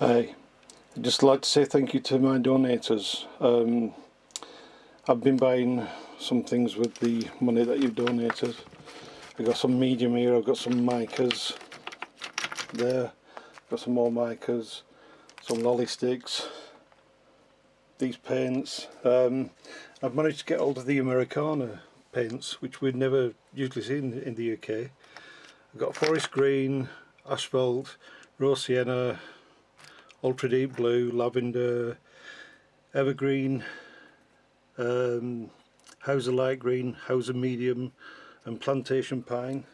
Hi, I'd just like to say thank you to my donators. Um, I've been buying some things with the money that you've donated. I've got some medium here, I've got some micas there, I've got some more micas, some lolly sticks, these paints. Um, I've managed to get hold of the Americana paints, which we'd never usually seen in the UK. I've got forest green, asphalt, raw sienna, ultra deep blue, lavender, evergreen, um, Hauser light green, Hauser medium and plantation pine.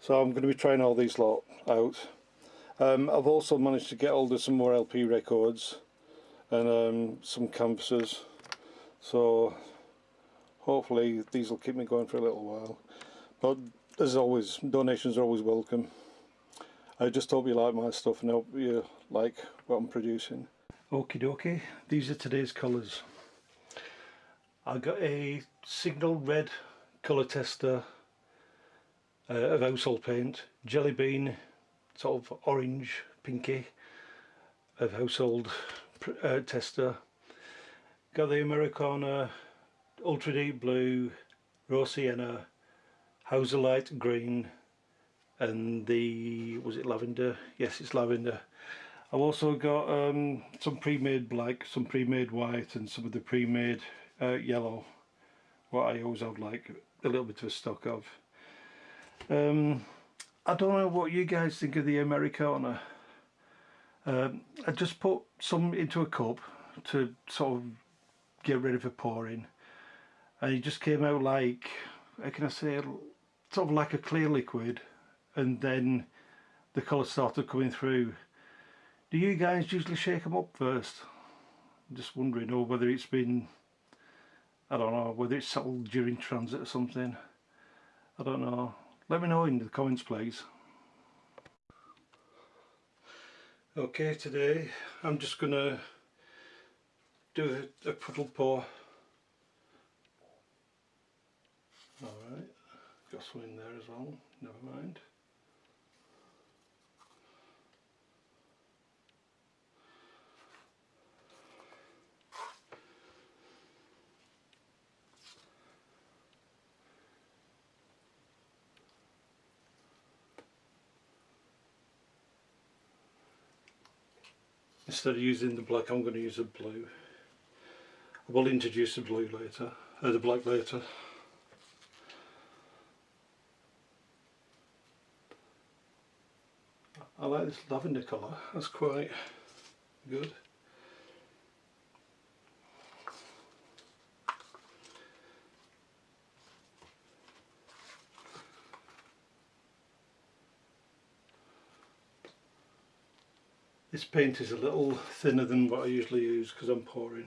So I'm going to be trying all these lot out. Um, I've also managed to get hold of some more LP records and um, some canvases. So hopefully these will keep me going for a little while. But as always, donations are always welcome. I just hope you like my stuff and hope you like what I'm producing. Okie dokie, these are today's colours. I got a signal red colour tester uh, of household paint, jelly bean sort of orange pinky of household uh, tester, got the Americana ultra deep blue, raw sienna, Hauser light green and the was it lavender? Yes it's lavender. I've also got um, some pre-made black some pre-made white and some of the pre-made uh, yellow what I always have like a little bit of a stock of. Um, I don't know what you guys think of the Americana. Um, I just put some into a cup to sort of get ready for pouring. And it just came out like how can I say sort of like a clear liquid and then the colour started coming through. Do you guys usually shake them up first? I'm just wondering, or whether it's been, I don't know, whether it's settled during transit or something. I don't know. Let me know in the comments please. Okay, today I'm just to do a, a puddle pour. Alright, got some in there as well, never mind. Instead of using the black I'm going to use a blue. I will introduce the blue later, uh, the black later. I like this lavender colour, that's quite good. This paint is a little thinner than what I usually use because I'm pouring.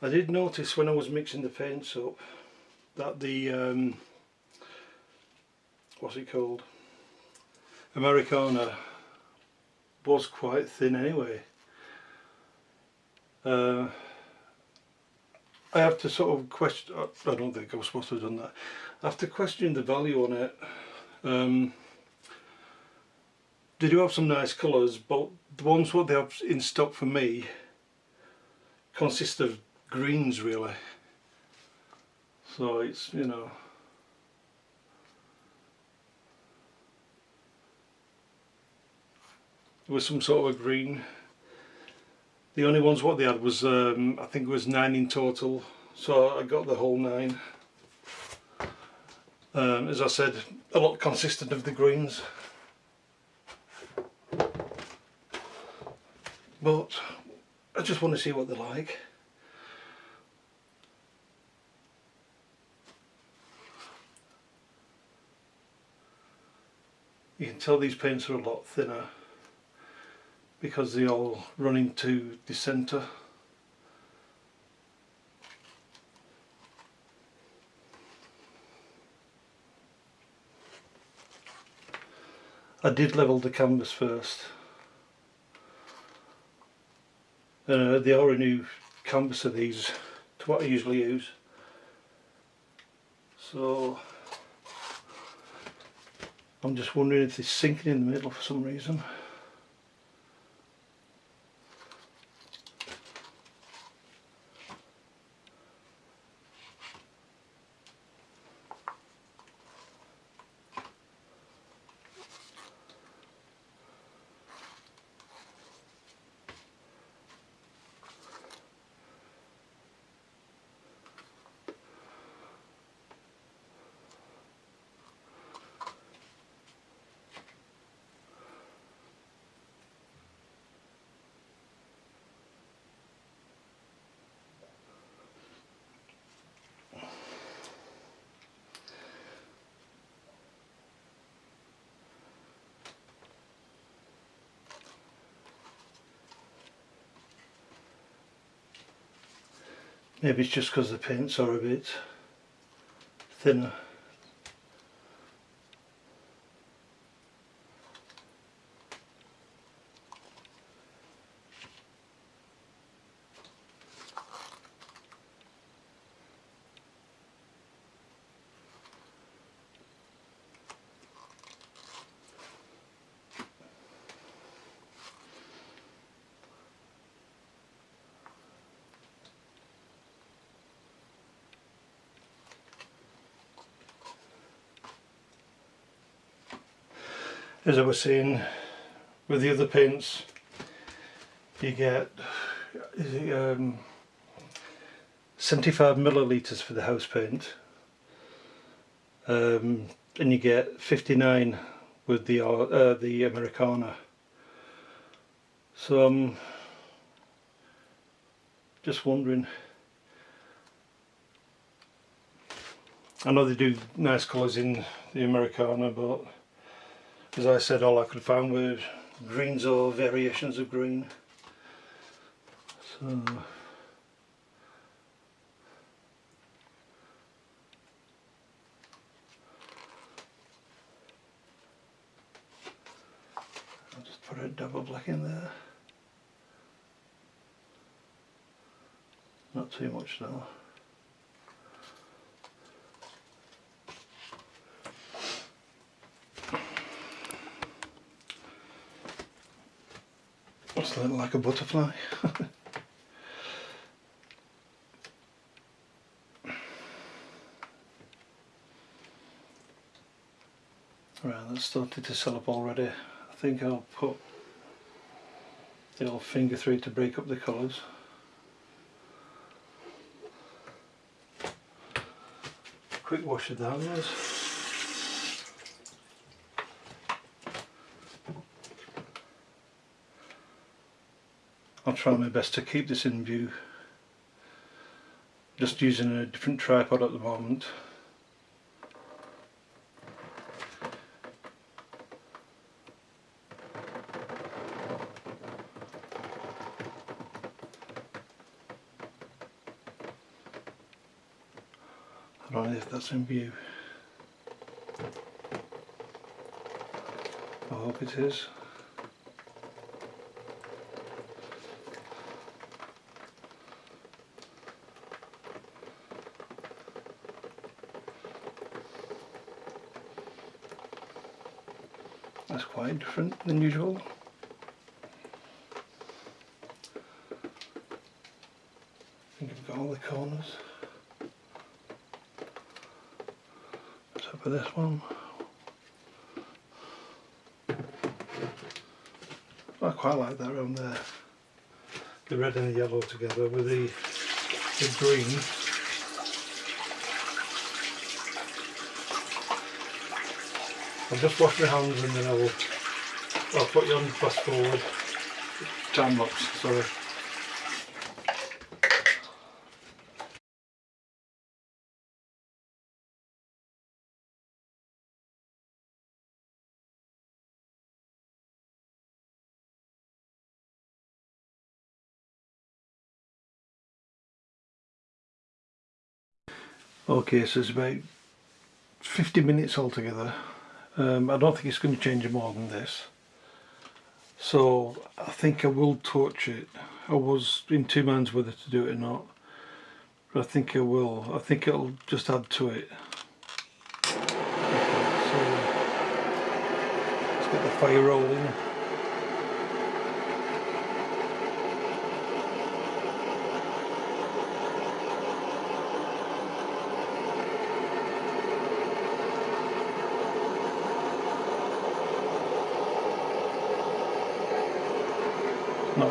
I did notice when I was mixing the paints up that the um, what's it called Americana was quite thin anyway uh, I have to sort of question, I don't think I was supposed to have done that, I have to question the value on it. Um, they do have some nice colours but the ones what they have in stock for me consist of greens really. So it's you know. Was some sort of a green the only ones what they had was um, I think it was nine in total. So I got the whole nine. Um, as I said a lot consistent of the greens. But I just want to see what they're like. You can tell these paints are a lot thinner because they all run into the centre. I did level the canvas first Uh, they are a new canvas of these to what I usually use. So I'm just wondering if it's sinking in the middle for some reason. Maybe it's just because the paints are a bit thinner. As I was saying with the other paints you get um, 75 milliliters for the house paint um, and you get 59 with the uh, the Americana. So I'm just wondering I know they do nice colours in the Americana but as I said all I could find were greens or variations of green. So I'll just put a double black in there. Not too much though Looks a little like a butterfly. right, that's started to cell up already. I think I'll put the old finger through to break up the colours. Quick wash of the hands. I'll try my best to keep this in view. Just using a different tripod at the moment. I don't know if that's in view. I hope it is That's quite different than usual. I think I've got all the corners. Except for this one. I quite like that around there. The red and the yellow together with the, the green. I'll just wash my hands and then I will I'll put you on fast forward. Time lapse, sorry. Okay, so it's about 50 minutes altogether um, I don't think it's going to change more than this. So I think I will torch it. I was in two minds whether to do it or not but I think I will. I think it'll just add to it. Okay, so let's get the fire rolling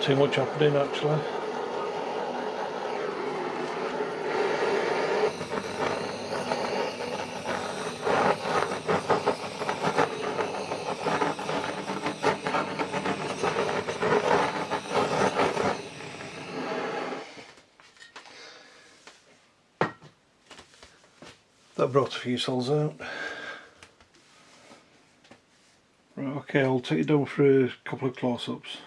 too much happening actually. That brought a few cells out. Right okay I'll take you down for a couple of close-ups